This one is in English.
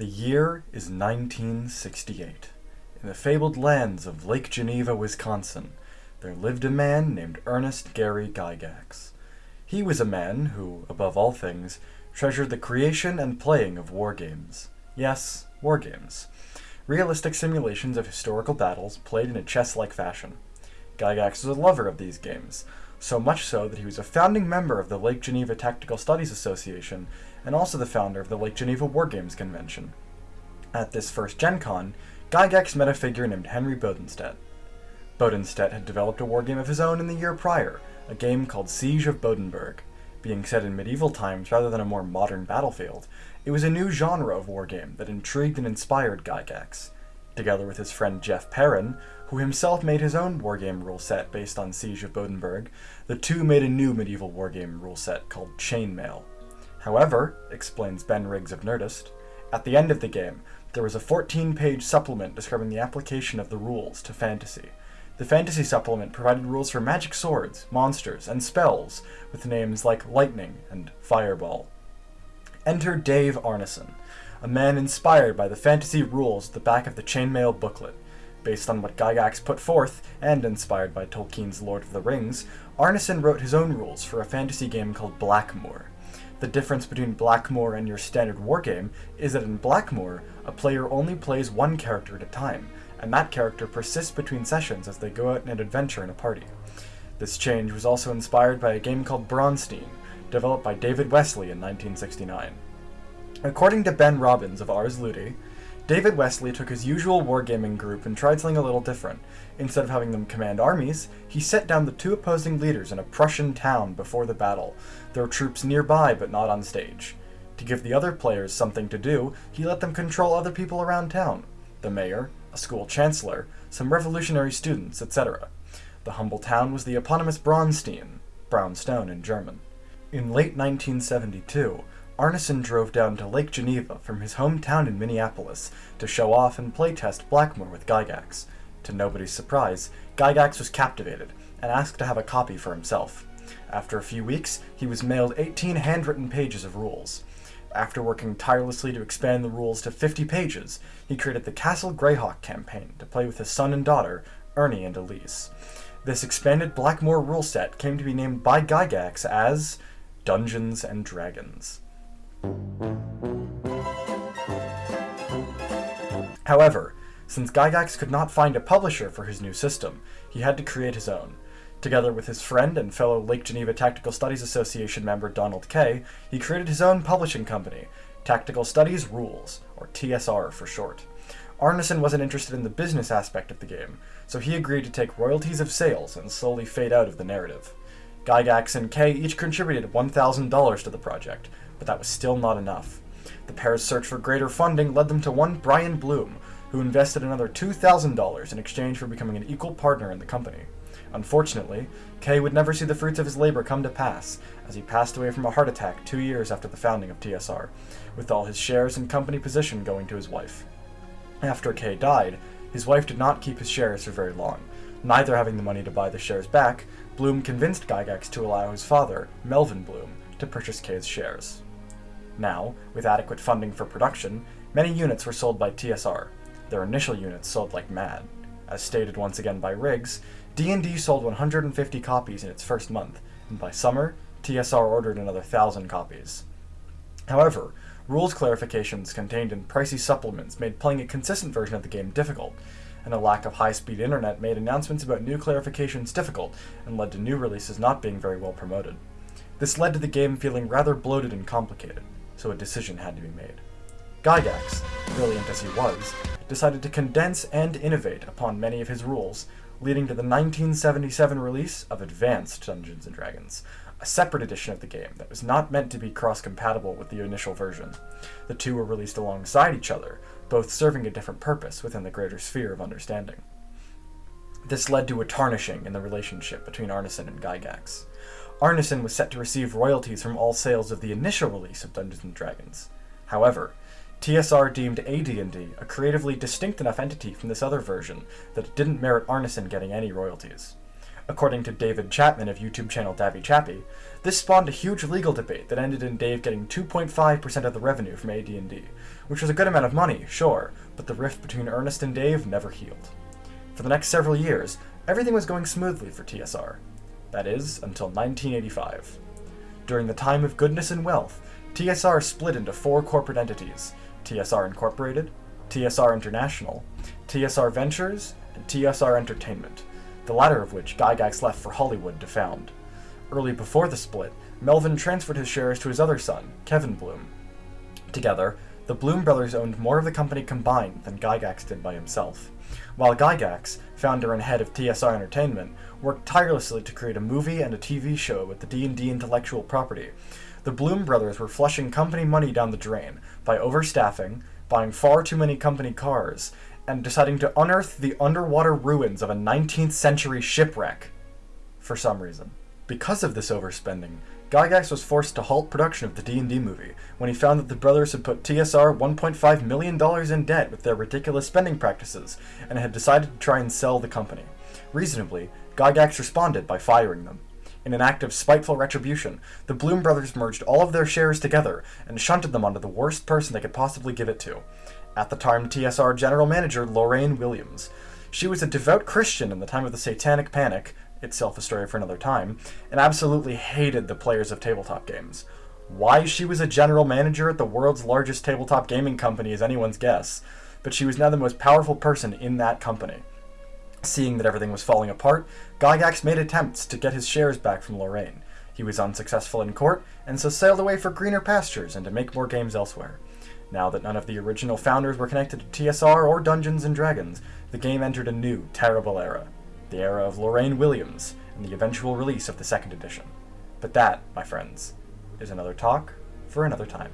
The year is 1968. In the fabled lands of Lake Geneva, Wisconsin, there lived a man named Ernest Gary Gygax. He was a man who, above all things, treasured the creation and playing of war games. Yes, war games. Realistic simulations of historical battles played in a chess-like fashion. Gygax was a lover of these games, so much so that he was a founding member of the Lake Geneva Tactical Studies Association and also the founder of the Lake Geneva War Games Convention. At this first Gen Con, Gygax met a figure named Henry Bodenstedt. Bodenstedt had developed a wargame of his own in the year prior, a game called Siege of Bodenburg. Being set in medieval times rather than a more modern battlefield, it was a new genre of wargame that intrigued and inspired Gygax. Together with his friend Jeff Perren, who himself made his own wargame rule set based on Siege of Bodenburg, the two made a new medieval wargame rule set called Chainmail. However, explains Ben Riggs of Nerdist, at the end of the game, there was a 14-page supplement describing the application of the rules to fantasy. The fantasy supplement provided rules for magic swords, monsters, and spells, with names like Lightning and Fireball. Enter Dave Arneson, a man inspired by the fantasy rules at the back of the Chainmail booklet. Based on what Gygax put forth, and inspired by Tolkien's Lord of the Rings, Arneson wrote his own rules for a fantasy game called Blackmoor. The difference between Blackmoor and your standard wargame is that in Blackmoor, a player only plays one character at a time, and that character persists between sessions as they go out on an adventure in a party. This change was also inspired by a game called Braunstein, developed by David Wesely in 1969. According to Ben Robbins of Ars Ludi, David Wesely took his usual wargaming group and tried something a little different. Instead of having them command armies, he set down the two opposing leaders in a Prussian town before the battle. There were troops nearby but not on stage. To give the other players something to do, he let them control other people around town. The mayor, a school chancellor, some revolutionary students, etc. The humble town was the eponymous Braunstein, brownstone in German. In late 1972, Arneson drove down to Lake Geneva from his hometown in Minneapolis to show off and playtest Blackmoor with Gygax. To nobody's surprise, Gygax was captivated and asked to have a copy for himself. After a few weeks, he was mailed 18 handwritten pages of rules. After working tirelessly to expand the rules to 50 pages, he created the Castle Greyhawk campaign to play with his son and daughter, Ernie and Elise. This expanded Blackmoor rule set came to be named by Gygax as Dungeons and Dragons. However, since Gygax could not find a publisher for his new system, he had to create his own. Together with his friend and fellow Lake Geneva Tactical Studies Association member Donald Kaye, he created his own publishing company, Tactical Studies Rules, or TSR for short. Arneson wasn't interested in the business aspect of the game, so he agreed to take royalties of sales and slowly fade out of the narrative. Gygax and Kay each contributed $1,000 to the project, but that was still not enough. The pair's search for greater funding led them to one Brian Blume, who invested another $2,000 in exchange for becoming an equal partner in the company. Unfortunately, Kaye would never see the fruits of his labor come to pass, as he passed away from a heart attack two years after the founding of TSR, with all his shares and company position going to his wife. After Kaye died, his wife did not keep his shares for very long. Neither having the money to buy the shares back, Blume convinced Gygax to allow his father, Melvin Blume, to purchase Kaye's shares. Now, with adequate funding for production, many units were sold by TSR. Their initial units sold like mad. As stated once again by Riggs, D&D sold 150 copies in its first month, and by summer, TSR ordered another thousand copies. However, rules clarifications contained in pricey supplements made playing a consistent version of the game difficult, and a lack of high-speed internet made announcements about new clarifications difficult and led to new releases not being very well promoted. This led to the game feeling rather bloated and complicated, so a decision had to be made. Gygax, brilliant as he was, decided to condense and innovate upon many of his rules, leading to the 1977 release of Advanced Dungeons & Dragons, a separate edition of the game that was not meant to be cross-compatible with the initial version. The two were released alongside each other, both serving a different purpose within the greater sphere of understanding. This led to a tarnishing in the relationship between Arneson and Gygax. Arneson was set to receive royalties from all sales of the initial release of Dungeons & Dragons. However, TSR deemed AD&D a creatively distinct enough entity from this other version that it didn't merit Arneson getting any royalties. According to David Chapman of YouTube channel Davy Chappy, this spawned a huge legal debate that ended in Dave getting 2.5% of the revenue from AD&D, which was a good amount of money, sure, but the rift between Ernest and Dave never healed. For the next several years, everything was going smoothly for TSR. That is, until 1985. During the time of goodness and wealth, TSR split into four corporate entities, TSR Incorporated, TSR International, TSR Ventures, and TSR Entertainment, the latter of which Gygax left for Hollywood to found. Early before the split, Melvin transferred his shares to his other son, Kevin Blume. Together, the Blume brothers owned more of the company combined than Gygax did by himself, while Gygax, founder and head of TSR Entertainment, worked tirelessly to create a movie and a TV show with the D&D intellectual property. The Blume brothers were flushing company money down the drain by overstaffing, buying far too many company cars, and deciding to unearth the underwater ruins of a 19th century shipwreck. For some reason. Because of this overspending, Gygax was forced to halt production of the D&D movie when he found that the brothers had put TSR $1.5 million in debt with their ridiculous spending practices and had decided to try and sell the company. Reasonably, Gygax responded by firing them. In an act of spiteful retribution, the Blume brothers merged all of their shares together and shunted them onto the worst person they could possibly give it to. At the time, TSR general manager Lorraine Williams. She was a devout Christian in the time of the Satanic Panic, itself a story for another time, and absolutely hated the players of tabletop games. Why she was a general manager at the world's largest tabletop gaming company is anyone's guess, but she was now the most powerful person in that company. Seeing that everything was falling apart, Gygax made attempts to get his shares back from Lorraine. He was unsuccessful in court, and so sailed away for greener pastures and to make more games elsewhere. Now that none of the original founders were connected to TSR or Dungeons & Dragons, the game entered a new, terrible era the era of Lorraine Williams, and the eventual release of the second edition. But that, my friends, is another talk for another time.